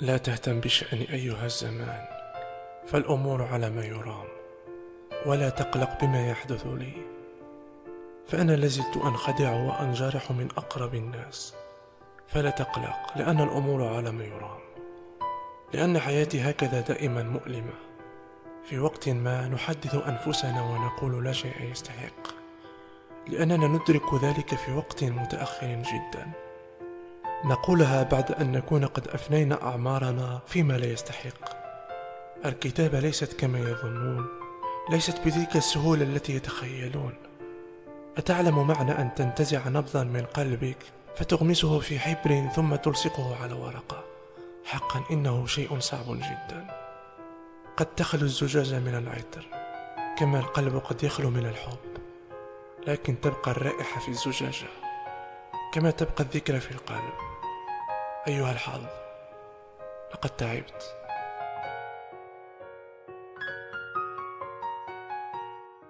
لا تهتم بشأن أيها الزمان فالأمور على ما يرام ولا تقلق بما يحدث لي. فأنا لازلت أنخدع وأنجرح من أقرب الناس فلا تقلق لأن الأمور على ما يرام. لأن حياتي هكذا دائما مؤلمة. في وقت ما نحدث أنفسنا ونقول لا شيء يستحق. لأننا ندرك ذلك في وقت متأخر جدا. نقولها بعد أن نكون قد أفنينا أعمارنا فيما لا يستحق. الكتابة ليست كما يظنون ليست بتلك السهولة التي يتخيلون. أتعلم معنى أن تنتزع نبضا من قلبك فتغمسه في حبر ثم تلصقه على ورقة. حقا إنه شيء صعب جدا. قد تخلو الزجاجة من العطر كما القلب قد يخلو من الحب. لكن تبقى الرائحة في الزجاجة كما تبقى الذكرى في القلب. أيها الحظ لقد تعبت.